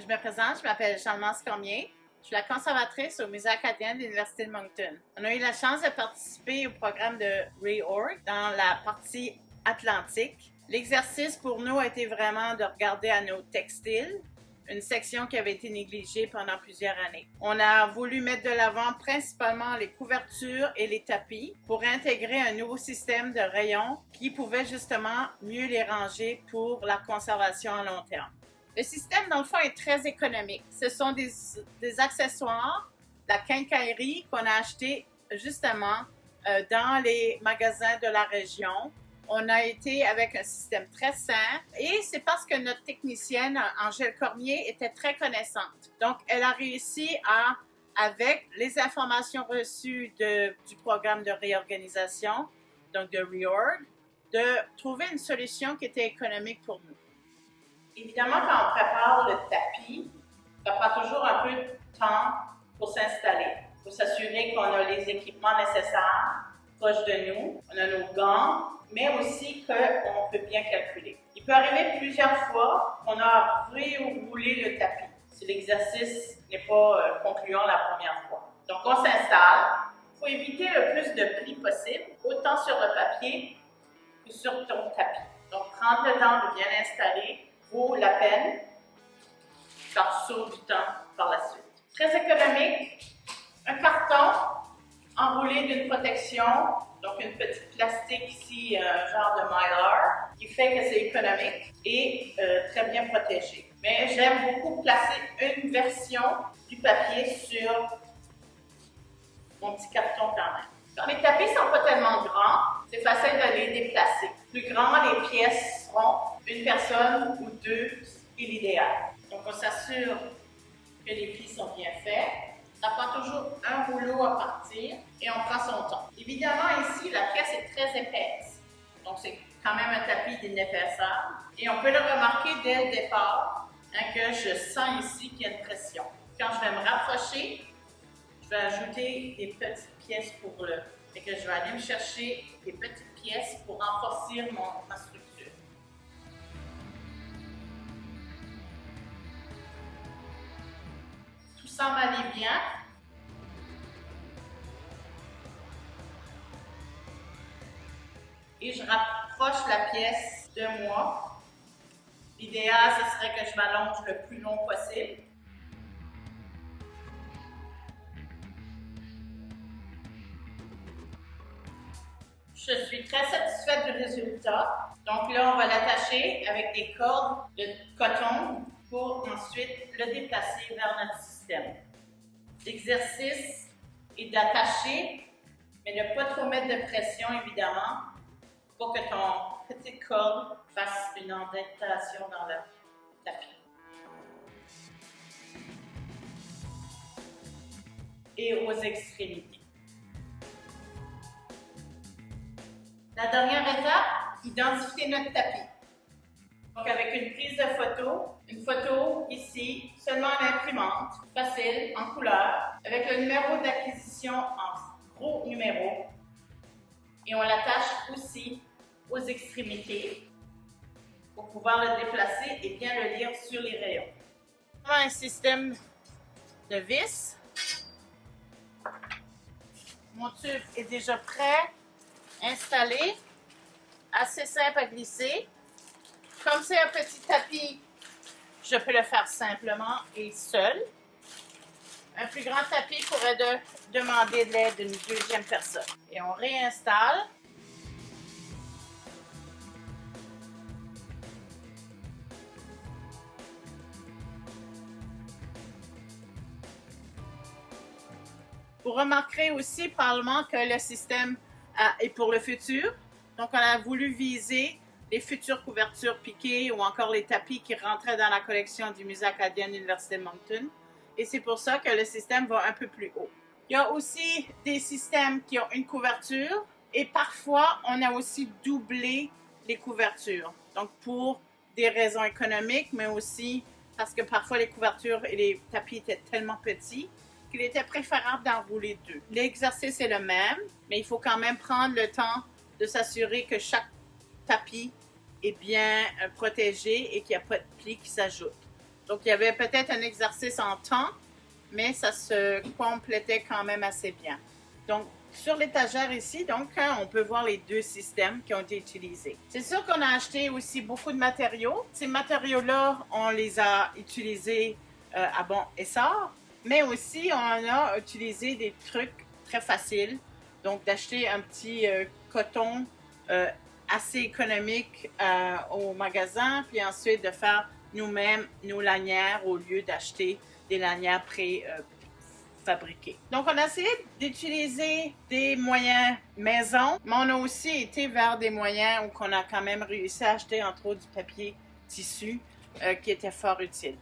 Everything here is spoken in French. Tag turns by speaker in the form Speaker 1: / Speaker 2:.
Speaker 1: Je me présente, je m'appelle Jean-Mance Cormier. Je suis la conservatrice au Musée acadien de l'Université de Moncton. On a eu la chance de participer au programme de REORG dans la partie atlantique. L'exercice pour nous a été vraiment de regarder à nos textiles, une section qui avait été négligée pendant plusieurs années. On a voulu mettre de l'avant principalement les couvertures et les tapis pour intégrer un nouveau système de rayons qui pouvait justement mieux les ranger pour la conservation à long terme. Le système, dans le fond, est très économique. Ce sont des, accessoires, la quincaillerie qu'on a acheté justement euh, dans les magasins de la région. On a été avec un système très simple et c'est parce que notre technicienne, Angèle Cormier, était très connaissante. Donc, elle a réussi à, avec les informations reçues du programme de réorganisation, donc de REORG, de trouver une solution qui était économique pour nous. Évidemment, quand on prépare le tapis, ça prend toujours un peu de temps pour s'installer, pour s'assurer qu'on a les équipements nécessaires proches de nous, on a nos gants, mais aussi qu'on peut bien calculer. Il peut arriver plusieurs fois qu'on a reroulé le tapis si l'exercice n'est pas euh, concluant la première fois. Donc, on s'installe. Il faut éviter le plus de plis possible, autant sur le papier que sur ton tapis. Donc, prendre le temps de bien installer vaut la peine. Ça sauve du temps par la suite. Très économique. Un carton enroulé d'une protection, donc une petite plastique ici, un genre de mylar, qui fait que c'est économique et euh, très bien protégé. Mais j'aime beaucoup placer une version du papier sur mon petit carton quand même. Quand les tapis sont pas tellement grands, c'est facile de les déplacer. Plus grand les pièces seront, une personne ou deux est l'idéal. Donc on s'assure que les plis sont bien faits. Ça prend toujours un rouleau à partir et on prend son temps. Évidemment, ici, la pièce est très épaisse. Donc c'est quand même un tapis d'épaisseur. Et on peut le remarquer dès le départ hein, que je sens ici qu'il y a une pression. Quand je vais me rapprocher, je vais ajouter des petites pièces pour le... Et que je vais aller me chercher des petites pièces pour renforcer mon, ma structure. Ça m'allait bien? Et je rapproche la pièce de moi. L'idéal, ce serait que je m'allonge le plus long possible. Je suis très satisfaite du résultat. Donc là, on va l'attacher avec des cordes de coton pour ensuite le déplacer vers notre système. L'exercice est d'attacher, mais ne pas trop mettre de pression, évidemment, pour que ton petite corde fasse une indentation dans le tapis. Et aux extrémités. La dernière étape, identifier notre tapis. Donc avec une prise de photo, une photo ici, seulement en imprimante, facile, en couleur, avec le numéro d'acquisition en gros numéro. Et on l'attache aussi aux extrémités pour pouvoir le déplacer et bien le lire sur les rayons. Un système de vis. Mon tube est déjà prêt installé, assez simple à glisser. Comme c'est un petit tapis, je peux le faire simplement et seul. Un plus grand tapis pourrait de, demander de l'aide d'une deuxième personne. Et on réinstalle. Vous remarquerez aussi probablement que le système et pour le futur. Donc, on a voulu viser les futures couvertures piquées ou encore les tapis qui rentraient dans la collection du Musée acadien de l'Université de Moncton. Et c'est pour ça que le système va un peu plus haut. Il y a aussi des systèmes qui ont une couverture et parfois, on a aussi doublé les couvertures. Donc, pour des raisons économiques, mais aussi parce que parfois les couvertures et les tapis étaient tellement petits qu'il était préférable d'enrouler deux. L'exercice est le même, mais il faut quand même prendre le temps de s'assurer que chaque tapis est bien euh, protégé et qu'il n'y a pas de plis qui s'ajoutent. Donc, il y avait peut-être un exercice en temps, mais ça se complétait quand même assez bien. Donc, sur l'étagère ici, donc, hein, on peut voir les deux systèmes qui ont été utilisés. C'est sûr qu'on a acheté aussi beaucoup de matériaux. Ces matériaux-là, on les a utilisés euh, à bon essor, mais aussi on a utilisé des trucs très faciles. Donc, d'acheter un petit euh, coton assez économique au magasin, puis ensuite de faire nous-mêmes nos lanières au lieu d'acheter des lanières pré fabriqués. Donc, on a essayé d'utiliser des moyens maison, mais on a aussi été vers des moyens où on a quand même réussi à acheter, entre autres, du papier tissu euh, qui était fort utile.